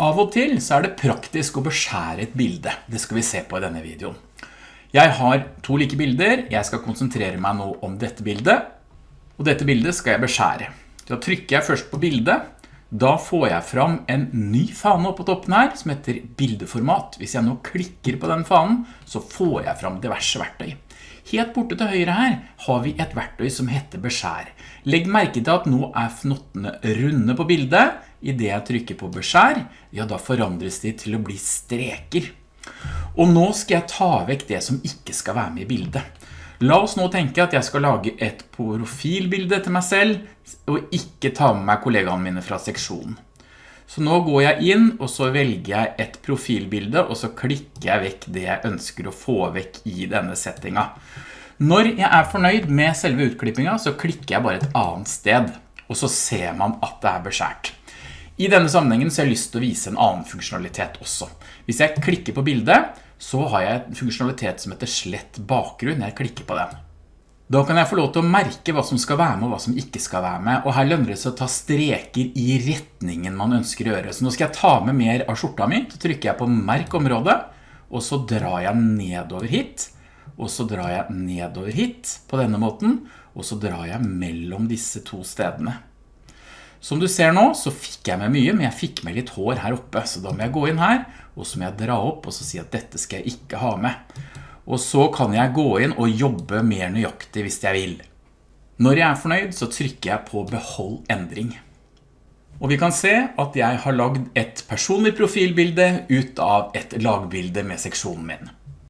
Av og til så er det praktisk å beskjære et bilde. Det skal vi se på i denne videoen. Jeg har to like bilder. Jeg skal konsentrere meg nå om dette bildet. Og dette bildet skal jeg beskjære. Da trykker jeg først på bildet. Da får jeg fram en ny fane oppe på toppen her, som heter bildeformat. Hvis jeg nå klikker på den fanen, så får jeg fram diverse verktøy. Helt borte til høyre her har vi et verktøy som heter beskjær. Legg merke til at nå er fnottene runde på bildet. I det jeg trykker på beskjær, ja da forandres de til å bli streker. Og nå skal jeg ta vekk det som ikke skal være med i bildet. La oss nå tenke at jeg skal lage et profilbilde til meg selv, og ikke ta med meg kollegaene mine fra seksjonen. Så nå går jeg inn, og så velger jeg et profilbilde, og så klikker jeg vekk det jeg ønsker å få vekk i denne settinga. Når jeg er fornøyd med selve utklippingen, så klikker jeg bare et annet sted, og så ser man at det er beskjært. I denne sammenhengen så har jeg lyst til å vise en annen funksjonalitet også. Hvis jeg klikker på bildet, så har jeg en funksjonalitet som heter slett bakgrunn. Jeg klikker på den. Da kan jeg få lov til å merke hva som skal være med og hva som ikke skal være med. Og her lønner det seg å ta streker i retningen man ønsker å gjøre. Så nå skal jeg ta med mer av skjorta mi. Så trykker jeg på merk området, og så drar jeg nedover hit. Og så drar jeg nedover hit på denne måten, og så drar jeg mellom disse to stedene. Som du ser nå, så fikk jeg med mye, men jeg fikk med litt hår her oppe, så da må jeg gå inn her, og så må jeg dra opp og så si at dette skal jeg ikke ha med. Og så kan jeg gå inn og jobbe mer nøyaktig hvis jeg vil. Når jeg er fornøyd, så trykker jeg på behold endring. Og vi kan se at jeg har lagd et personlig profilbilde ut av et lagbilde med seksjonen min.